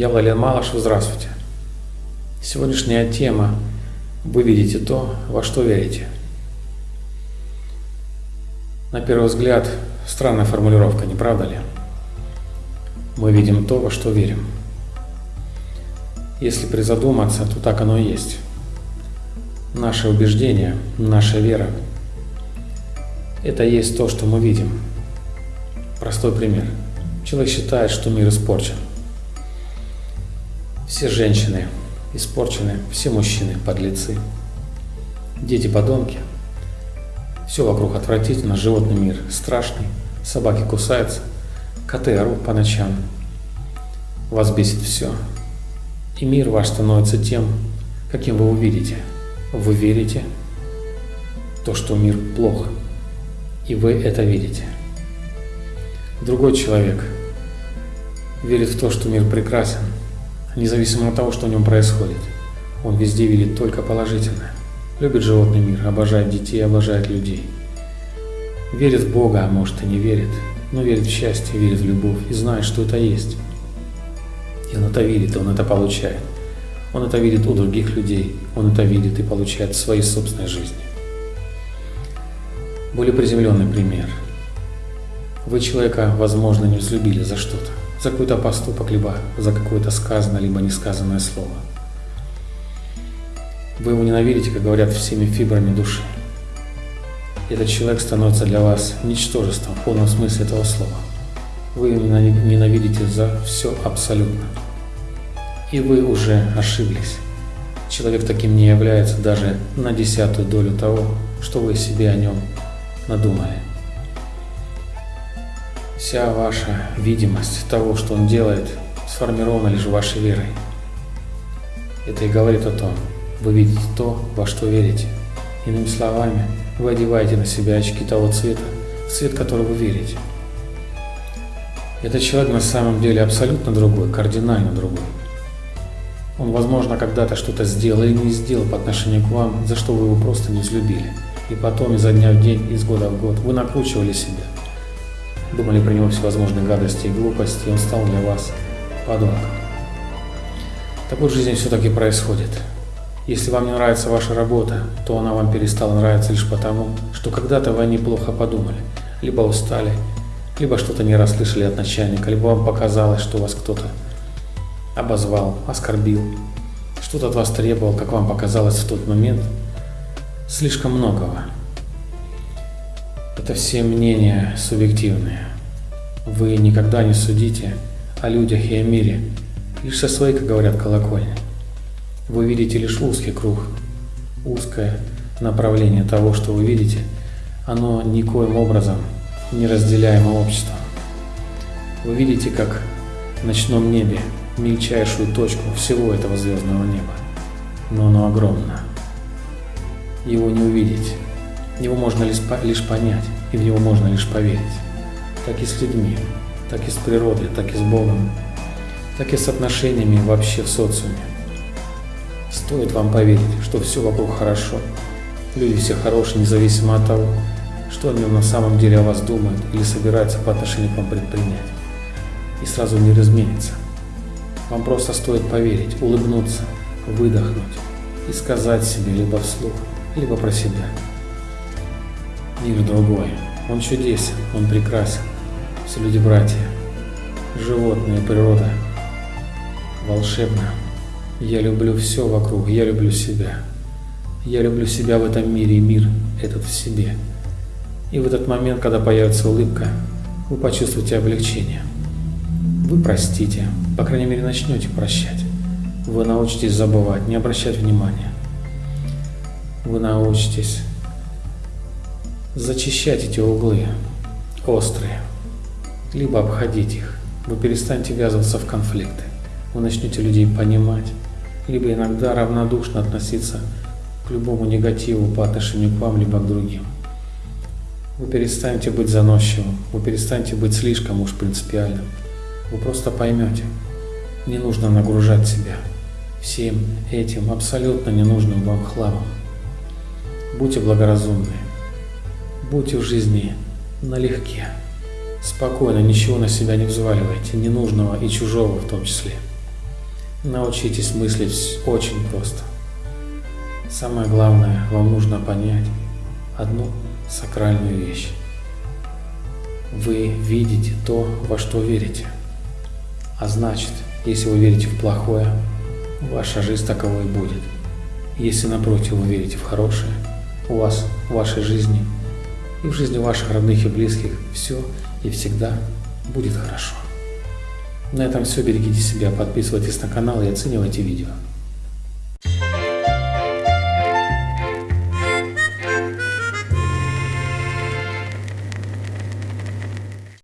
Я Владимир Малышев, здравствуйте. Сегодняшняя тема «Вы видите то, во что верите». На первый взгляд, странная формулировка, не правда ли? Мы видим то, во что верим. Если призадуматься, то так оно и есть. Наше убеждение, наша вера – это есть то, что мы видим. Простой пример. Человек считает, что мир испорчен. Все женщины испорчены, все мужчины подлецы, дети подонки. Все вокруг отвратительно, животный мир страшный, собаки кусаются, коты орут по ночам. Вас бесит все. И мир ваш становится тем, каким вы увидите. Вы верите то, что мир плохо, и вы это видите. Другой человек верит в то, что мир прекрасен, независимо от того, что в нем происходит. Он везде видит только положительное. Любит животный мир, обожает детей, обожает людей. Верит в Бога, а может и не верит, но верит в счастье, верит в любовь и знает, что это есть. И он это видит, и он это получает. Он это видит у других людей, он это видит и получает в своей собственной жизни. Более приземленный пример. Вы человека, возможно, не взлюбили за что-то, за какой-то поступок, либо за какое-то сказанное, либо несказанное слово. Вы его ненавидите, как говорят, всеми фибрами души. Этот человек становится для вас ничтожеством в полном смысле этого слова. Вы его ненавидите за все абсолютно. И вы уже ошиблись. Человек таким не является даже на десятую долю того, что вы себе о нем надумали. Вся ваша видимость того, что он делает, сформирована лишь вашей верой. Это и говорит о том, вы видите то, во что верите. Иными словами, вы одеваете на себя очки того цвета, в цвет которого вы верите. Этот человек на самом деле абсолютно другой, кардинально другой. Он, возможно, когда-то что-то сделал или не сделал по отношению к вам, за что вы его просто не взлюбили. И потом, изо дня в день, из года в год, вы накручивали себя. Думали про него всевозможные гадости и глупости, и он стал для вас подонком. Так вот, в жизни все-таки происходит. Если вам не нравится ваша работа, то она вам перестала нравиться лишь потому, что когда-то вы неплохо подумали, либо устали, либо что-то не расслышали от начальника, либо вам показалось, что вас кто-то обозвал, оскорбил, что-то от вас требовал, как вам показалось в тот момент, слишком многого. Это все мнения субъективные. Вы никогда не судите о людях и о мире, лишь со своей, как говорят, колокольни. Вы видите лишь узкий круг, узкое направление того, что вы видите, оно никоим образом не разделяемо обществом. Вы видите, как в ночном небе мельчайшую точку всего этого звездного неба, но оно огромно. Его не увидеть, его можно лишь, понять, и в него можно лишь поверить. Так и с людьми, так и с природой, так и с Богом, так и с отношениями вообще в социуме. Стоит вам поверить, что все вокруг хорошо, люди все хорошие, независимо от того, что они на самом деле о вас думают или собираются по отношению к вам предпринять. И сразу мир изменится. Вам просто стоит поверить, улыбнуться, выдохнуть и сказать себе либо вслух, либо про себя. Мир другой, он чудесен, он прекрасен. Все люди-братья, животные, природа, волшебно. Я люблю все вокруг, я люблю себя. Я люблю себя в этом мире и мир этот в себе. И в этот момент, когда появится улыбка, вы почувствуете облегчение. Вы простите, по крайней мере начнете прощать. Вы научитесь забывать, не обращать внимания. Вы научитесь зачищать эти углы, острые, либо обходить их. Вы перестанете ввязываться в конфликты. Вы начнете людей понимать, либо иногда равнодушно относиться к любому негативу по отношению к вам, либо к другим. Вы перестанете быть заносчивым, вы перестанете быть слишком уж принципиальным. Вы просто поймете, не нужно нагружать себя всем этим абсолютно ненужным вам хламом. Будьте благоразумны, будьте в жизни налегке, спокойно, ничего на себя не взваливайте, ненужного и чужого в том числе. Научитесь мыслить очень просто. Самое главное, вам нужно понять одну сакральную вещь. Вы видите то, во что верите. А значит, если вы верите в плохое, ваша жизнь таковой будет. Если напротив вы верите в хорошее, у вас, в вашей жизни и в жизни ваших родных и близких все и всегда будет хорошо. На этом все. Берегите себя, подписывайтесь на канал и оценивайте видео.